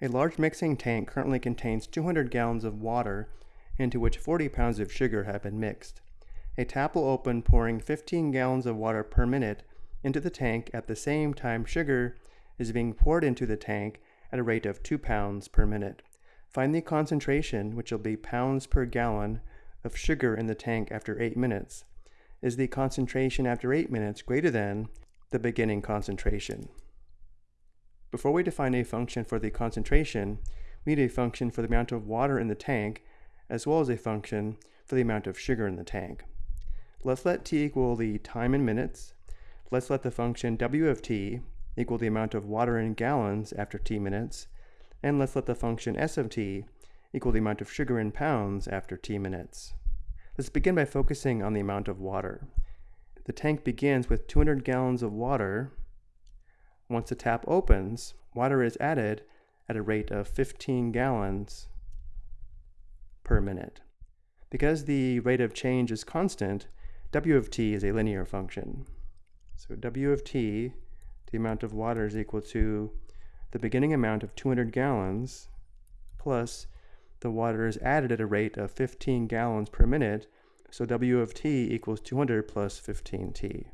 A large mixing tank currently contains 200 gallons of water into which 40 pounds of sugar have been mixed. A tap will open pouring 15 gallons of water per minute into the tank at the same time sugar is being poured into the tank at a rate of 2 pounds per minute. Find the concentration, which will be pounds per gallon, of sugar in the tank after 8 minutes. Is the concentration after 8 minutes greater than the beginning concentration? Before we define a function for the concentration, we need a function for the amount of water in the tank, as well as a function for the amount of sugar in the tank. Let's let t equal the time in minutes. Let's let the function w of t equal the amount of water in gallons after t minutes. And let's let the function s of t equal the amount of sugar in pounds after t minutes. Let's begin by focusing on the amount of water. The tank begins with 200 gallons of water once the tap opens, water is added at a rate of 15 gallons per minute. Because the rate of change is constant, W of t is a linear function. So W of t, the amount of water is equal to the beginning amount of 200 gallons plus the water is added at a rate of 15 gallons per minute, so W of t equals 200 plus 15t.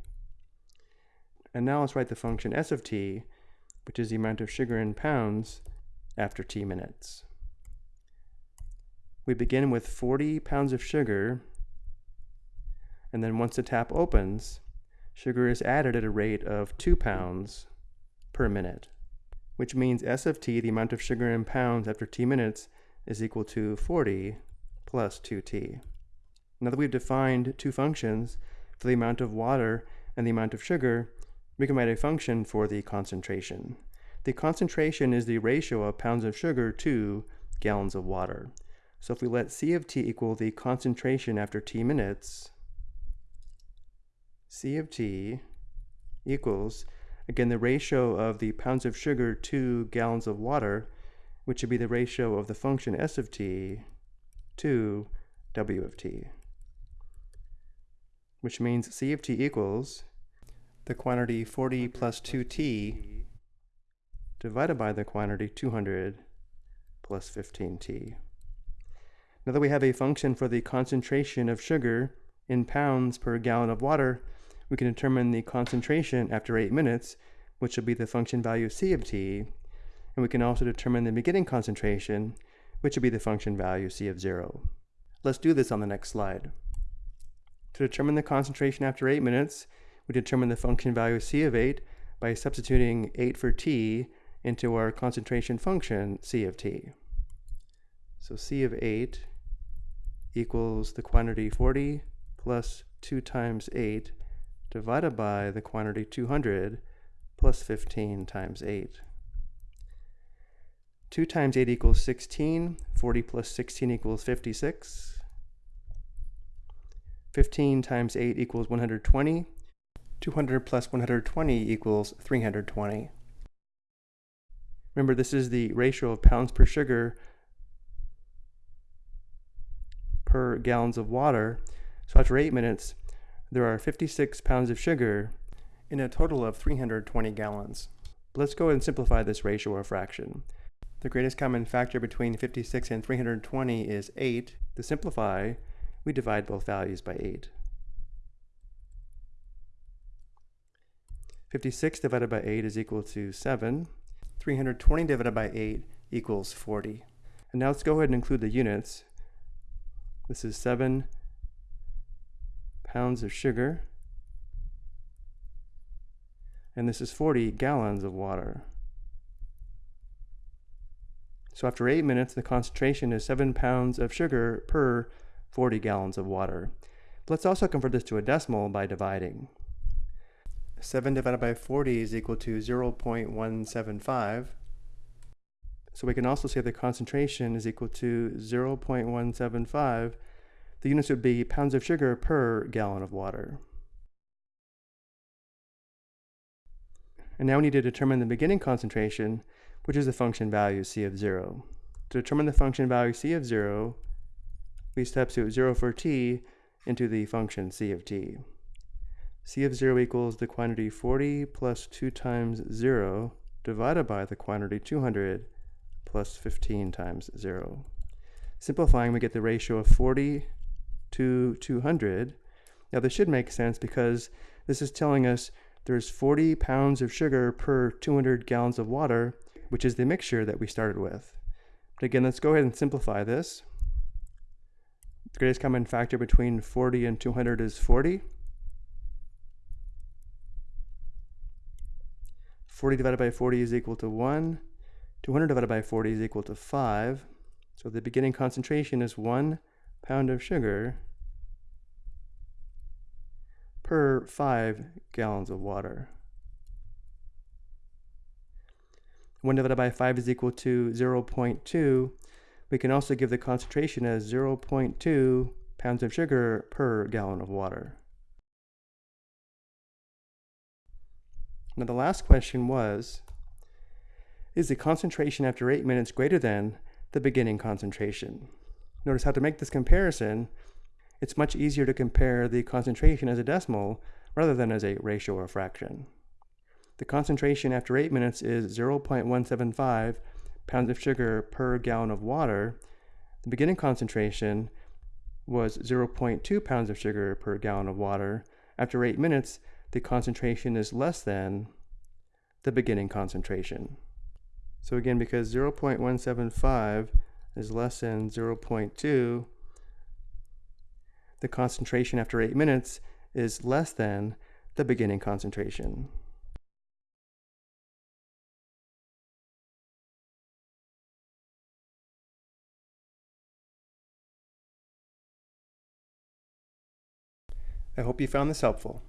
And now let's write the function s of t, which is the amount of sugar in pounds after t minutes. We begin with 40 pounds of sugar, and then once the tap opens, sugar is added at a rate of 2 pounds per minute, which means s of t, the amount of sugar in pounds after t minutes, is equal to 40 plus 2t. Now that we've defined two functions for the amount of water and the amount of sugar, we can write a function for the concentration. The concentration is the ratio of pounds of sugar to gallons of water. So if we let C of t equal the concentration after t minutes, C of t equals, again, the ratio of the pounds of sugar to gallons of water, which would be the ratio of the function S of t to W of t, which means C of t equals the quantity 40 plus 2t divided by the quantity 200 plus 15t. Now that we have a function for the concentration of sugar in pounds per gallon of water, we can determine the concentration after 8 minutes, which will be the function value c of t, and we can also determine the beginning concentration, which will be the function value c of 0. Let's do this on the next slide. To determine the concentration after 8 minutes, we determine the function value c of 8 by substituting 8 for t into our concentration function c of t. So c of 8 equals the quantity 40 plus 2 times 8 divided by the quantity 200 plus 15 times 8. 2 times 8 equals 16, 40 plus 16 equals 56. 15 times 8 equals 120, 200 plus 120 equals 320. Remember, this is the ratio of pounds per sugar per gallons of water. So after 8 minutes, there are 56 pounds of sugar in a total of 320 gallons. let's go ahead and simplify this ratio or fraction. The greatest common factor between 56 and 320 is 8. To simplify, we divide both values by 8. 56 divided by 8 is equal to 7. 320 divided by 8 equals 40. And now let's go ahead and include the units. This is 7 pounds of sugar. And this is 40 gallons of water. So after 8 minutes, the concentration is 7 pounds of sugar per 40 gallons of water. But let's also convert this to a decimal by dividing. 7 divided by 40 is equal to 0.175. So we can also say the concentration is equal to 0.175. The units would be pounds of sugar per gallon of water. And now we need to determine the beginning concentration, which is the function value c of 0. To determine the function value c of 0, we substitute 0 for t into the function c of t c of 0 equals the quantity 40 plus 2 times 0 divided by the quantity 200 plus 15 times 0. Simplifying, we get the ratio of 40 to 200. Now this should make sense because this is telling us there's 40 pounds of sugar per 200 gallons of water, which is the mixture that we started with. But again, let's go ahead and simplify this. The greatest common factor between 40 and 200 is 40. 40 divided by 40 is equal to 1. 200 divided by 40 is equal to 5. So the beginning concentration is 1 pound of sugar per 5 gallons of water. 1 divided by 5 is equal to 0.2. We can also give the concentration as 0.2 pounds of sugar per gallon of water. Now the last question was, is the concentration after 8 minutes greater than the beginning concentration? Notice how to make this comparison, it's much easier to compare the concentration as a decimal rather than as a ratio or fraction. The concentration after 8 minutes is 0.175 pounds of sugar per gallon of water. The beginning concentration was 0.2 pounds of sugar per gallon of water. After 8 minutes, the concentration is less than the beginning concentration. So again, because 0.175 is less than 0.2, the concentration after 8 minutes is less than the beginning concentration. I hope you found this helpful.